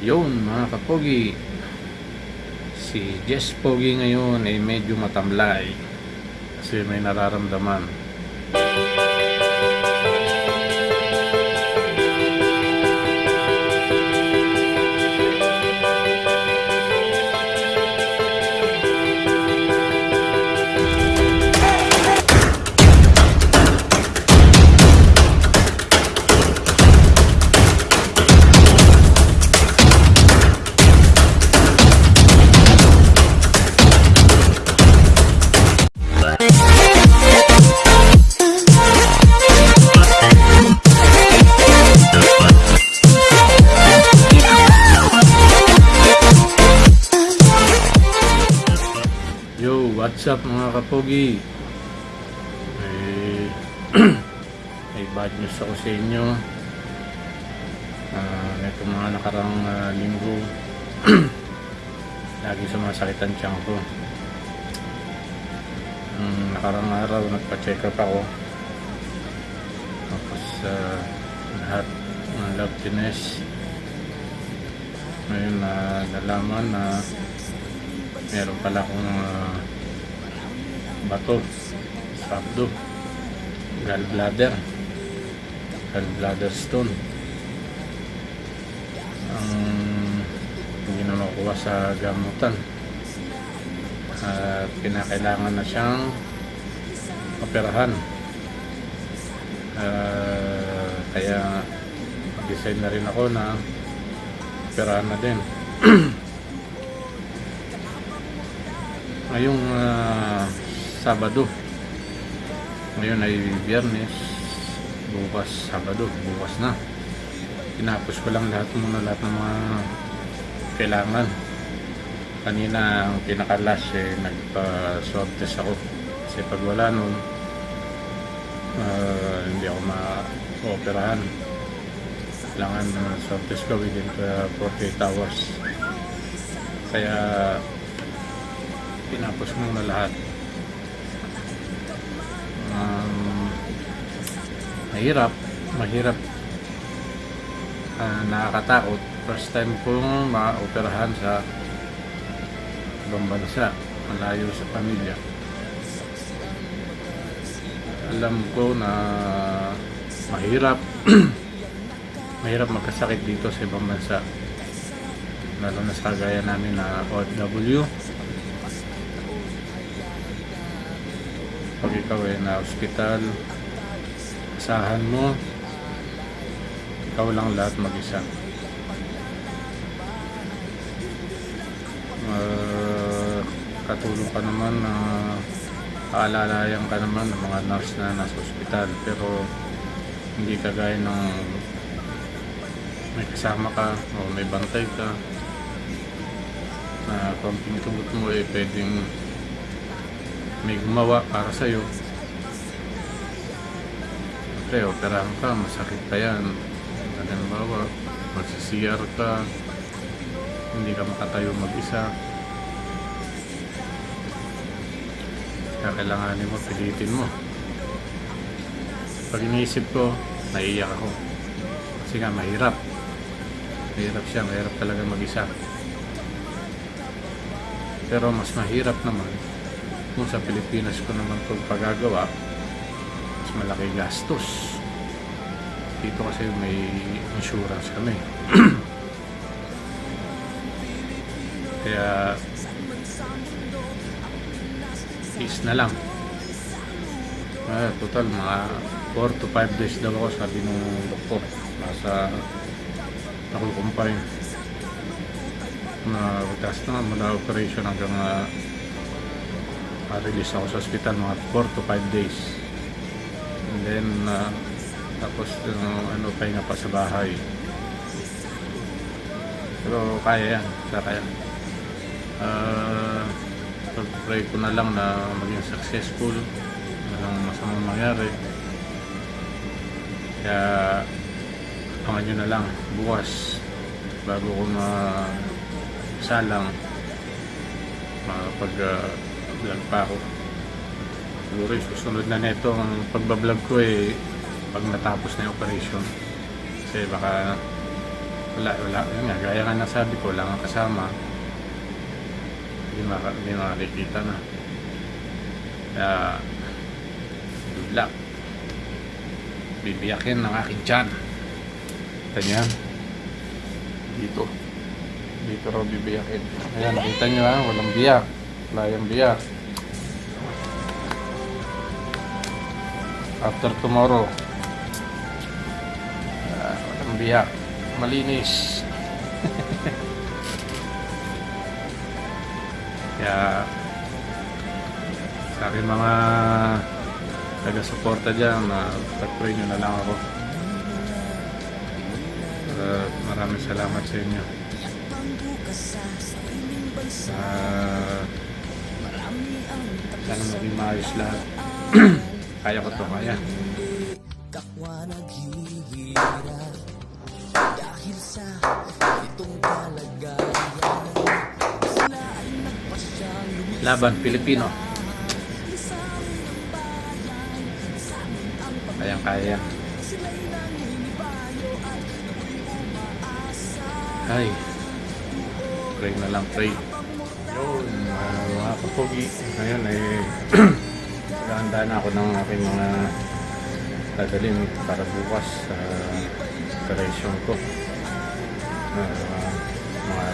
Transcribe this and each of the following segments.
Yun mga kapogi. Si Jess Pogi ngayon ay medyo matamlay. Kasi may nararamdaman. Mga kapogi? May, bad news ako sa inyo. Ah, ito mga nakarang ah, linggo. Lagi sumasakit ang tiyan ko. Mm, nakarang araw nagpa-check up ako. Tapos ah, lahat ng lab test. Ngayon na nalaman na meron pala akong ah, bato sa abdo gallbladder gallbladder stone. Ang hindi na makuha sa gamutan. At kinakailangan na siyang operahan. Ah, kaya design na rin ako na operahan na din. Ngayong ah, Sabado. Ngayon ay Biyernes. Bukas Sabado. Bukas na. Tinapos ko lang lahat muna lahat ng mga kailangan. Kanina ang pinaka last eh nagpa swab test ako. Kasi pag wala nun ah, hindi ako ma-operahan. Kailangan uh, swab test ko within uh, 48 hours. Kaya tinapos muna lahat. Mahirap, mahirap. Ah, nakakatakot. First time kong ma-operahan sa ibang bansa, malayo sa pamilya. Alam ko na mahirap, mahirap magkasakit dito sa ibang bansa. Lalo na sa kagaya namin na OFW. pag ikaw ay na hospital asahan mo ikaw lang lahat mag-isa uh, katulong ka naman na aalalayan ka naman ng mga nurse na nasa hospital pero hindi kagaya ng may kasama ka o may bantay ka na konting tugot mo eh pwedeng may gumawa para sa'yo. Siyempre, operahan ka, masakit pa yan. Halimbawa, magsisiyar ka, hindi ka makatayo mag-isa. Kaya kailanganin mo, pilitin mo. Pag iniisip ko, naiiyak ako. Kasi nga, mahirap. Mahirap siya, mahirap talaga mag-isa. Pero mas mahirap naman kung sa Pilipinas ko naman pagagawa mas malaki gastos. Dito kasi may insurance kami. Kaya is na lang. Ah, total mga 4 to 5 days daw ako sabi ng doktor. Nasa nakukumpay na gas na mula operation hanggang uh, ma-release ako sa hospital mga 4 to 5 days and then uh, tapos uh, ano pahinga pa sa bahay. Pero kaya yan kaya. Uh, pray ko na lang na maging successful walang masamang mangyari. Kaya abangan nyo na lang bukas bago ko ma salang makapag uh, vlog pa ako siguro yung susunod na neto ang pagbablog ko eh pag natapos na yung operation kasi baka wala, wala. Yun nga, gaya nga nasabi ko, wala nga kasama. Hindi, maka, hindi makikita na. Kaya, good luck. Bibiyakin ng aking tiyan. Kita niyo yan? Dito. Dito raw bibiyakin. Ayan, nakita niyo ha, walang biyak. Wala yung biyak. After tomorrow, ah, walang biyak. Malinis. Kaya, sa akin mga taga-suporta dyan, na pag-pray nyo na lang ako. Uh, maraming salamat sa inyo. Uh, sana maging maayos lahat. kaya ko to, kaya. kapwa naghihirap Dahil sa itong kalagayan Sila ay nagpasyang lumisan Laban, Pilipino. Kayang kaya Ay, pray na lang, pray. Yun, mga kapogi. Ngayon ay naghahanda na ako ng aking mga dadalhin para bukas sa operation ko. Uh, mga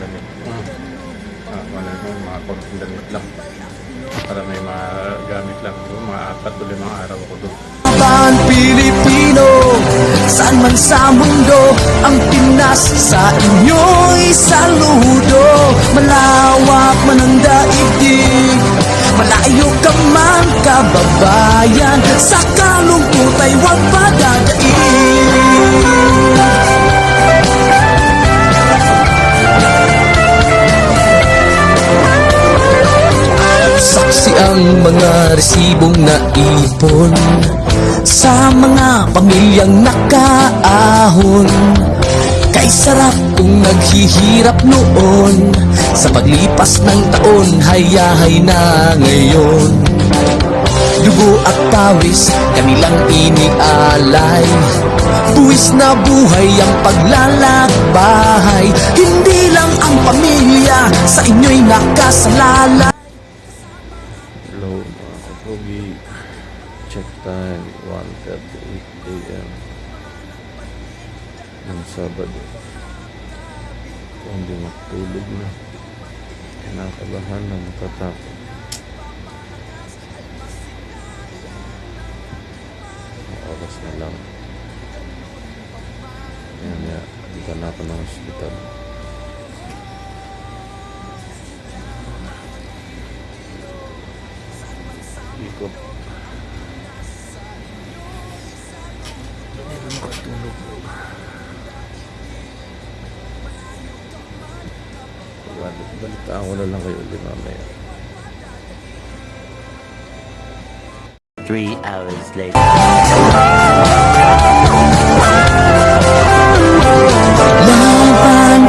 damit. Uh, uh, wala na, mga konting damit lang. Para may mga gamit lang. So, mga apat o limang araw ako doon. Laban Pilipino Saan man sa mundo Ang Pinas sa inyo'y saludo Malawak man ang daigdig Malayo ka man kababayan Sa kalungkot ay huwag padadaig Saksi ang mga resibong naipon. Sa mga pamilyang nakaahon. Kay sarap kung naghihirap noon. Sa paglipas ng taon hayahay na ngayon Dugo at pawis kanilang inialay Buwis na buhay ang paglalakbahay Hindi lang ang pamilya sa inyo'y nakasalalay Hello mga kapogi. Check time 1.38 a.m. ng Sabado. Kung hindi matulog na. Kinakabahan na natatakot. Lang. Yan ya, dito na ako ng hospital. Ikot. Hindi na makatulog. Balik, balitaan ko na lang kayo ulit mamaya. Three hours later.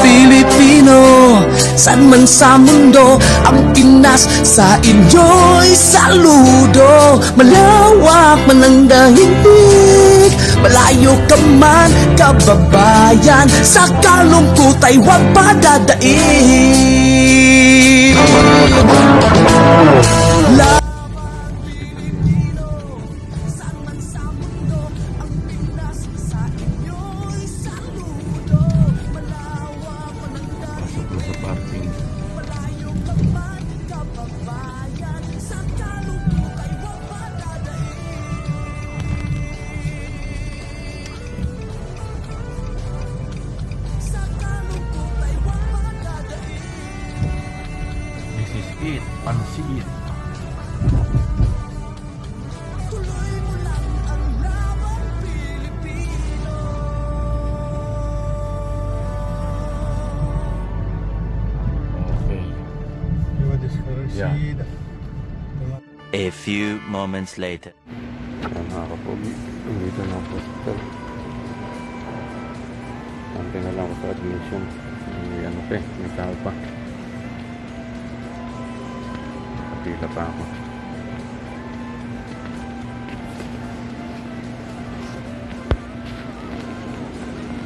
Pilipino San man sa mundo Ang Pinas sa inyo'y saludo Malawak man ang dahilig Malayo ka man kababayan Sa kalungkot ay huwag padadaig La- desconocida. A few moments later. Ayan mga kapogi. Dito na ako. Antay na lang ako sa admission. May ano pa eh. May tao pa. Nakapila pa ako.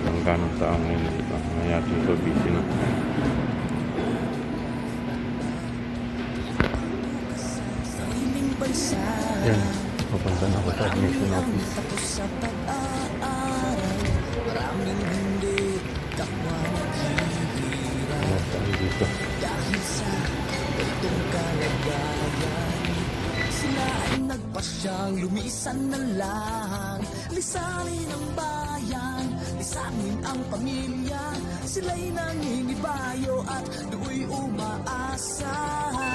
Walang ganong tao ngayon dito. Kaya dito busy na. Yan. Papunta na ako sa admission office. Ano tayo dito? Dahil sa ganitong kalagayan Sila ay nagpasyang lumisan na lang Lisanin ang bayan, lisanin ang pamilya Sila'y nangingibayo at do'y umaasa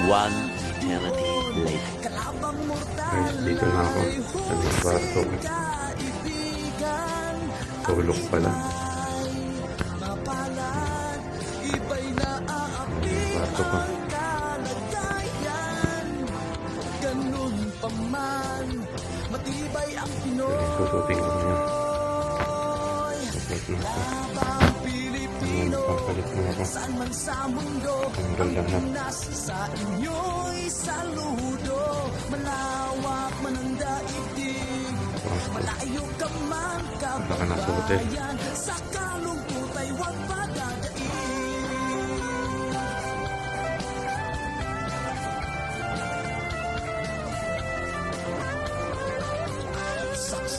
One eternity later. Kalabang mortal Guys, dito na ako. Sa may kwarto. Kaibigan Tulog pala. ay mapalad Iba'y naaapi Kwarto ko. ang kalagayan Ganun pa man Matibay ang Pinoy Susutin ko ngayon. Na Pilipino Ano, papalit mo ako. Tanggal lahat. Pinas sa inyo'y saludo Malawak man ang daigdig. Malayo ka man kababayan. Sa kalungkot ay huwag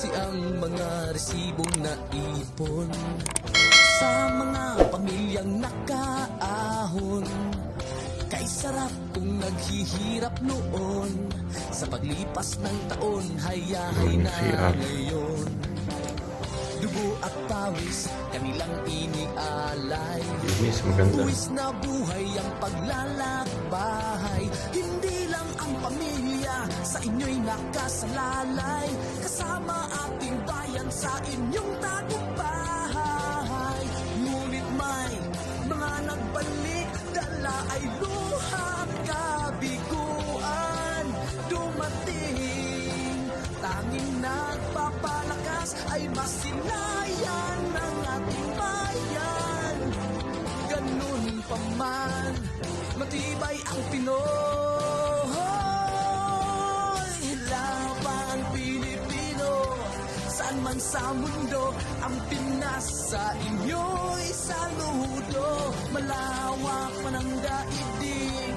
Saksi ang mga resibong naipon Sa mga pamilyang nakaahon. Kay sarap kung naghihirap noon Sa paglipas ng taon Hayahay na ngayon. Dugo at pawis Kanilang inialay. Miss, maganda. Buwis na buhay ang paglalakbay. Hindi inyo'y nakasalalay Kasama ating bayan sa inyong tagumpay. Ngunit may mga nagbalik Dala ay luha kabiguan. Dumating Tanging nagpapalakas ay masilayan ng ating bayan. Ganun pa man, matibay ang Pinoy man sa mundo Ang Pinas sa inyo'y saludo. Malawak man ang daigdig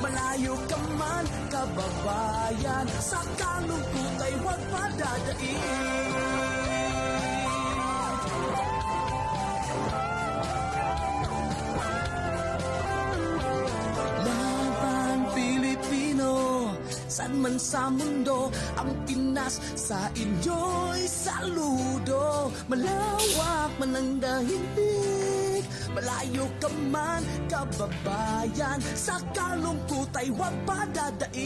Malayo ka man, kababayan. Sa kalungkot ay huwag padadaig San man sa mundo Ang Pinas sa inyo'y saludo Malawak man ang dahilig Malayo ka man, kababayan Sa kalungkot ay huwag padadaig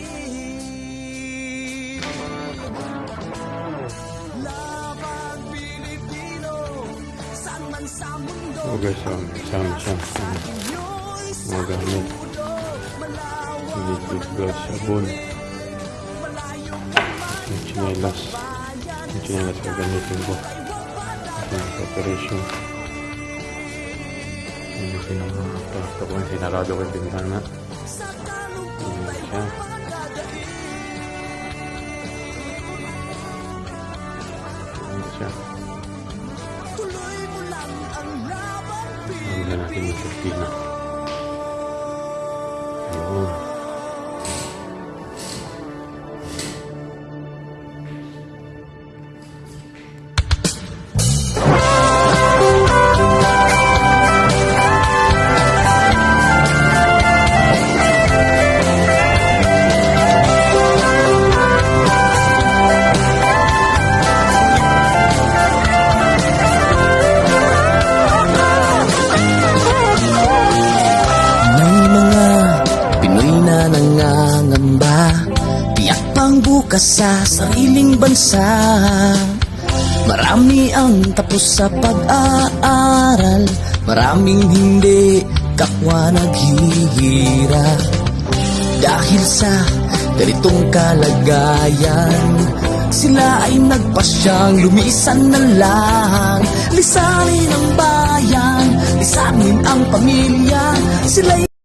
Laban Pilipino San man sa mundo Oh guys, um, sama siya. sa inyo'y Mga gamit. saludo Malawak Liquid gloves, sabon. Chinelas. Yung chinelas na gamitin ko. Yung preparation. Yung pinaka-plato ko yung sinarado ko yung. Sa kalungkot Yun siya. Yun siya. Ang na natin yung kusina. Bukas sa sariling bansa. Marami ang tapos sa pag-aaral Maraming hindi kapwa naghihirap Dahil sa ganitong kalagayan Sila ay nagpasyang lumisan na lang. Lisanin ang bayan, lisanin ang pamilya Sila'y